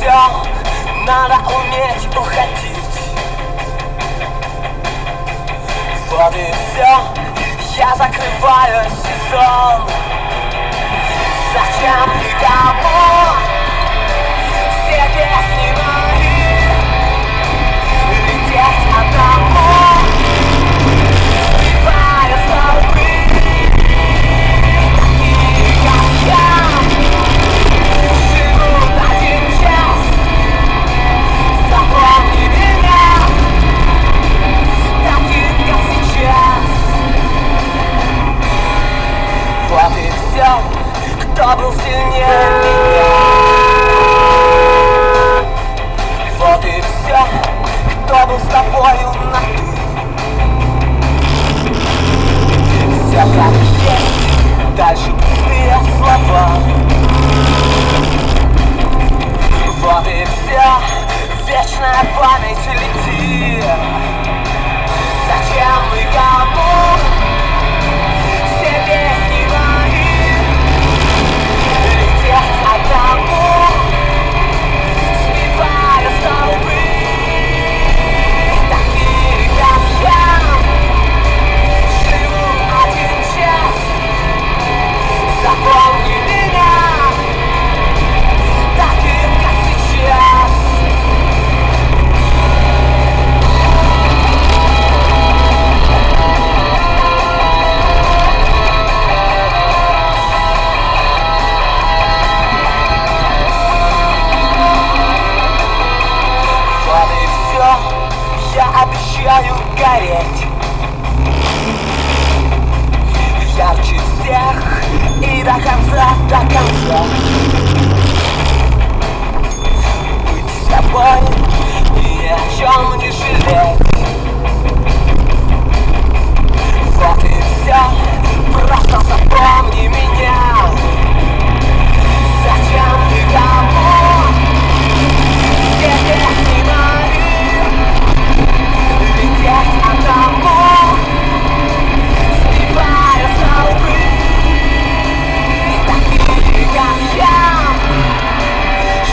все надо уметь уходить Вот и все, я закрываю сезон Зачем никому? Все, кто был сильнее меня. Вот и все, кто был с тобою на ты Все как есть, дальше пустые слова. Вот и все, вечная память летит обещаю гореть Ярче